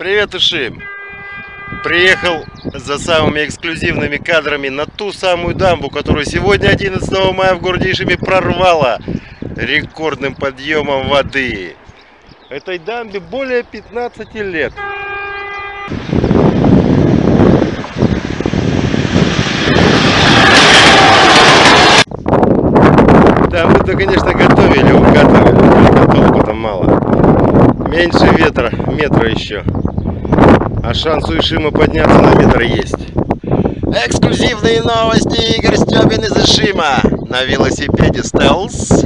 Привет, Ишим! Приехал за самыми эксклюзивными кадрами на ту самую дамбу, которую сегодня, 11 мая, в городе Ишиме прорвало рекордным подъемом воды. Этой дамбе более 15 лет. Да, вы-то, конечно, готовили, укатывали, только толку там мало. Меньше ветра, метра еще. А шанс у Ишима подняться на метр есть. Эксклюзивные новости. Игорь Степин из Ишима на велосипеде Стелс.